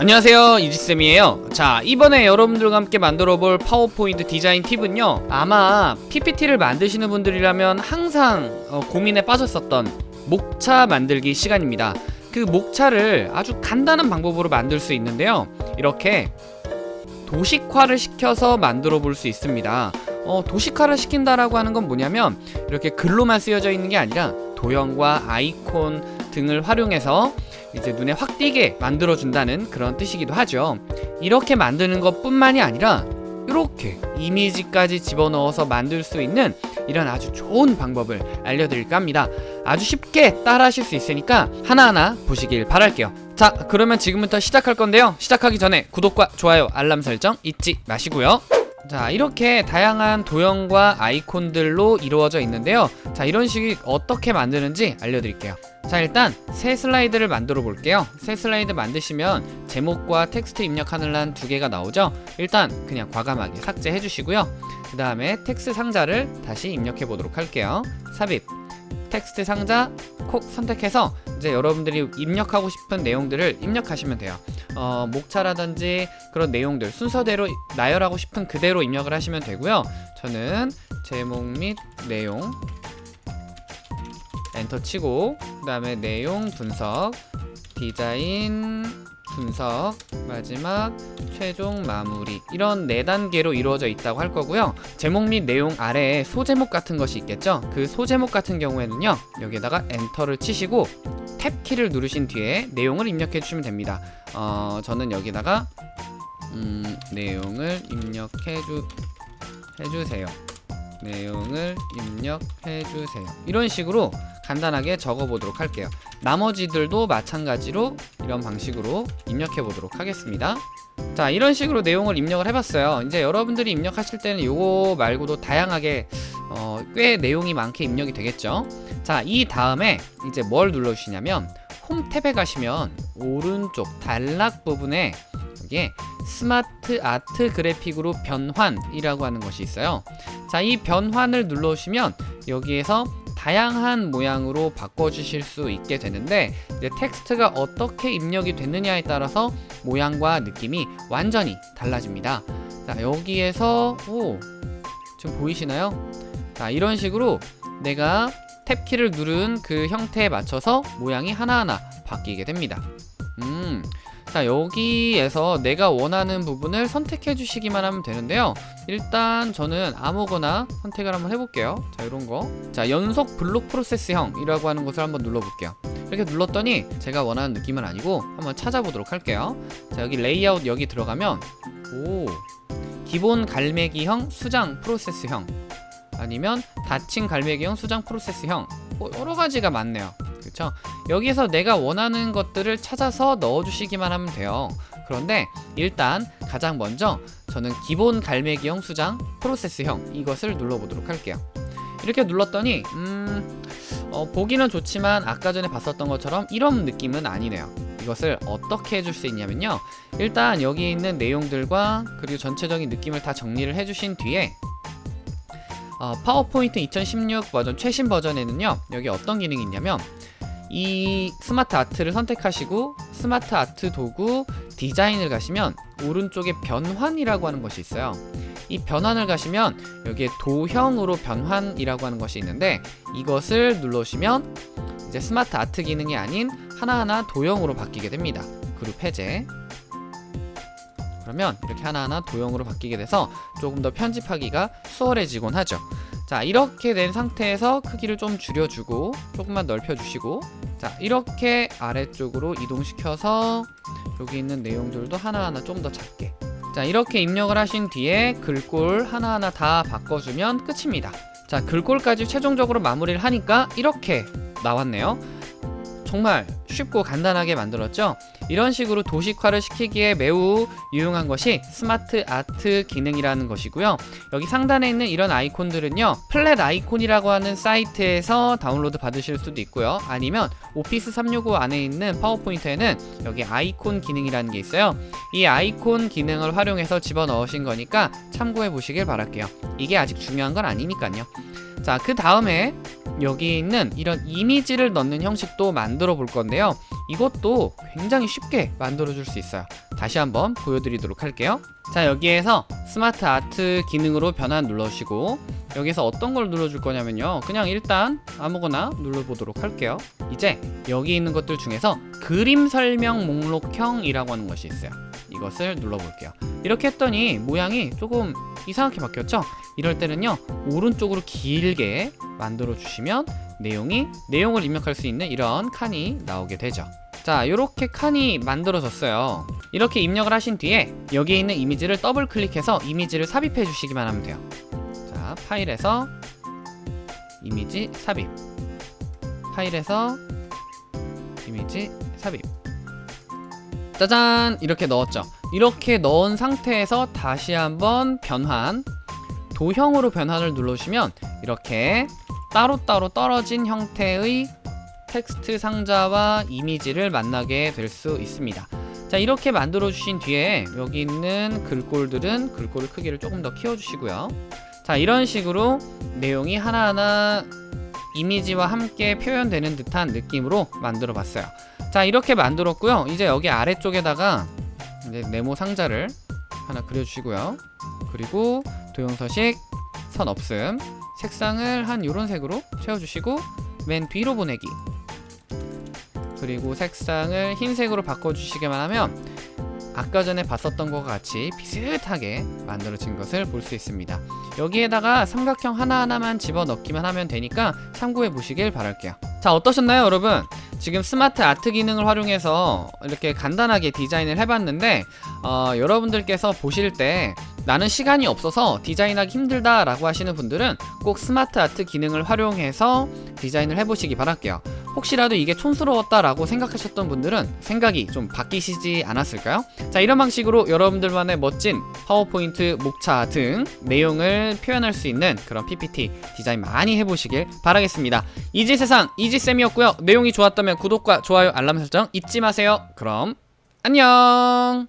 안녕하세요 이지쌤이에요. 자 이번에 여러분들과 함께 만들어 볼 파워포인트 디자인 팁은요 아마 PPT를 만드시는 분들이라면 항상 어, 고민에 빠졌었던 목차 만들기 시간입니다. 그 목차를 아주 간단한 방법으로 만들 수 있는데요. 이렇게 도식화를 시켜서 만들어 볼 수 있습니다. 어, 도식화를 시킨다라고 하는 건 뭐냐면 이렇게 글로만 쓰여져 있는 게 아니라 도형과 아이콘 등을 활용해서 이제 눈에 확 띄게 만들어준다는 그런 뜻이기도 하죠. 이렇게 만드는 것 뿐만이 아니라 이렇게 이미지까지 집어넣어서 만들 수 있는 이런 아주 좋은 방법을 알려드릴까 합니다. 아주 쉽게 따라 하실 수 있으니까 하나하나 보시길 바랄게요. 자 그러면 지금부터 시작할 건데요. 시작하기 전에 구독과 좋아요 알람 설정 잊지 마시고요 자 이렇게 다양한 도형과 아이콘들로 이루어져 있는데요. 자 이런 식이 어떻게 만드는지 알려드릴게요. 자 일단 새 슬라이드를 만들어 볼게요. 새 슬라이드 만드시면 제목과 텍스트 입력하는 란 두 개가 나오죠? 일단 그냥 과감하게 삭제해 주시고요. 그 다음에 텍스트 상자를 다시 입력해 보도록 할게요. 삽입. 텍스트 상자 콕 선택해서 이제 여러분들이 입력하고 싶은 내용들을 입력하시면 돼요. 어, 목차라든지 그런 내용들 순서대로 나열하고 싶은 그대로 입력을 하시면 되고요. 저는 제목 및 내용 엔터 치고 그 다음에 내용 분석 디자인 분석 마지막 최종 마무리. 이런 네 단계로 이루어져 있다고 할 거고요. 제목 및 내용 아래에 소제목 같은 것이 있겠죠? 그 소제목 같은 경우에는요 여기에다가 엔터를 치시고 탭 키를 누르신 뒤에 내용을 입력해 주시면 됩니다. 어, 저는 여기다가 음, 내용을 입력해 주 해주세요. 내용을 입력해 주세요. 이런 식으로 간단하게 적어 보도록 할게요. 나머지들도 마찬가지로 이런 방식으로 입력해 보도록 하겠습니다 자 이런 식으로 내용을 입력을 해봤어요. 이제 여러분들이 입력하실 때는 요거 말고도 다양하게 어, 꽤 내용이 많게 입력이 되겠죠? 자 이 다음에 이제 뭘 눌러주시냐면 홈 탭에 가시면 오른쪽 단락 부분에 여기에 SmartArt 그래픽으로 변환이라고 하는 것이 있어요. 자 이 변환을 눌러주시면 여기에서 다양한 모양으로 바꿔주실 수 있게 되는데 텍스트가 어떻게 입력이 됐느냐에 따라서 모양과 느낌이 완전히 달라집니다 자 여기에서 오 지금 보이시나요? 자 이런 식으로 내가 탭키를 누른 그 형태에 맞춰서 모양이 하나하나 바뀌게 됩니다 음, 자 여기에서 내가 원하는 부분을 선택해 주시기만 하면 되는데요. 일단 저는 아무거나 선택을 한번 해볼게요. 자 이런거. 자 연속 블록 프로세스형 이라고 하는 것을 한번 눌러볼게요. 이렇게 눌렀더니 제가 원하는 느낌은 아니고 한번 찾아보도록 할게요. 자 여기 레이아웃 여기 들어가면 오 기본 갈매기형 수장 프로세스형 아니면 닫힌 갈매기형 수장 프로세스형. 뭐 여러가지가 많네요 그쵸? 여기서 내가 원하는 것들을 찾아서 넣어주시기만 하면 돼요. 그런데 일단 가장 먼저 저는 기본 갈매기형 수장 프로세스형 이것을 눌러보도록 할게요. 이렇게 눌렀더니 음... 어, 보기는 좋지만 아까 전에 봤었던 것처럼 이런 느낌은 아니네요. 이것을 어떻게 해줄 수 있냐면요. 일단 여기 있는 내용들과 그리고 전체적인 느낌을 다 정리를 해주신 뒤에 어, 파워포인트 2016 버전 최신 버전에는요 여기 어떤 기능이 있냐면 이 스마트 아트를 선택하시고 SmartArt 도구 디자인을 가시면 오른쪽에 변환이라고 하는 것이 있어요. 이 변환을 가시면 여기에 도형으로 변환이라고 하는 것이 있는데 이것을 눌러주시면 이제 SmartArt 기능이 아닌 하나하나 도형으로 바뀌게 됩니다. 그룹 해제 그러면 이렇게 하나하나 도형으로 바뀌게 돼서 조금 더 편집하기가 수월해지곤 하죠. 자 이렇게 된 상태에서 크기를 좀 줄여주고 조금만 넓혀주시고 자 이렇게 아래쪽으로 이동시켜서 여기 있는 내용들도 하나하나 좀 더 작게. 자 이렇게 입력을 하신 뒤에 글꼴 하나하나 다 바꿔주면 끝입니다. 자 글꼴까지 최종적으로 마무리를 하니까 이렇게 나왔네요. 정말 쉽고 간단하게 만들었죠 이런 식으로 도식화를 시키기에 매우 유용한 것이 SmartArt 기능이라는 것이고요. 여기 상단에 있는 이런 아이콘들은요 Flaticon이라고 하는 사이트에서 다운로드 받으실 수도 있고요. 아니면 Office 365 안에 있는 PowerPoint에는 여기 아이콘 기능이라는 게 있어요. 이 아이콘 기능을 활용해서 집어넣으신 거니까 참고해 보시길 바랄게요. 이게 아직 중요한 건 아니니까요. 자 그 다음에 여기 있는 이런 이미지를 넣는 형식도 만들어 볼 건데요 이것도 굉장히 쉽게 만들어 줄 수 있어요. 다시 한번 보여드리도록 할게요. 자 여기에서 스마트 아트 기능으로 변환 눌러주시고 여기서 어떤 걸 눌러줄 거냐면요. 그냥 일단 아무거나 눌러보도록 할게요. 이제 여기 있는 것들 중에서 그림 설명 목록형이라고 하는 것이 있어요. 이것을 눌러볼게요. 이렇게 했더니 모양이 조금 이상하게 바뀌었죠? 이럴 때는요 오른쪽으로 길게 만들어 주시면 내용이 내용을 입력할 수 있는 이런 칸이 나오게 되죠 자 이렇게 칸이 만들어졌어요. 이렇게 입력을 하신 뒤에 여기에 있는 이미지를 더블 클릭해서 이미지를 삽입해 주시기만 하면 돼요. 자 파일에서 이미지 삽입. 파일에서 이미지 삽입. 짜잔! 이렇게 넣었죠. 이렇게 넣은 상태에서 다시 한번 변환. 도형으로 변환을 눌러주시면 이렇게 따로따로 떨어진 형태의 텍스트 상자와 이미지를 만나게 될 수 있습니다. 자 이렇게 만들어 주신 뒤에 여기 있는 글꼴들은 글꼴 크기를 조금 더 키워 주시고요. 자 이런 식으로 내용이 하나하나 이미지와 함께 표현되는 듯한 느낌으로 만들어 봤어요. 자 이렇게 만들었고요. 이제 여기 아래쪽에다가 이제 네모 상자를 하나 그려주시고요. 그리고 도형서식 선 없음 색상을 한 요런 색으로 채워주시고 맨 뒤로 보내기 그리고 색상을 흰색으로 바꿔주시기만 하면 아까 전에 봤었던 것과 같이 비슷하게 만들어진 것을 볼 수 있습니다 여기에다가 삼각형 하나하나만 집어넣기만 하면 되니까 참고해 보시길 바랄게요 자 어떠셨나요 여러분? 지금 스마트 아트 기능을 활용해서 이렇게 간단하게 디자인을 해봤는데 어, 여러분들께서 보실 때 나는 시간이 없어서 디자인하기 힘들다 라고 하시는 분들은 꼭 스마트 아트 기능을 활용해서 디자인을 해보시기 바랄게요. 혹시라도 이게 촌스러웠다 라고 생각하셨던 분들은 생각이 좀 바뀌시지 않았을까요? 자 이런 방식으로 여러분들만의 멋진 파워포인트, 목차 등 내용을 표현할 수 있는 그런 PPT 디자인 많이 해보시길 바라겠습니다. 이지세상 이지쌤이었고요. 내용이 좋았다면 구독과 좋아요 알람 설정 잊지 마세요. 그럼 안녕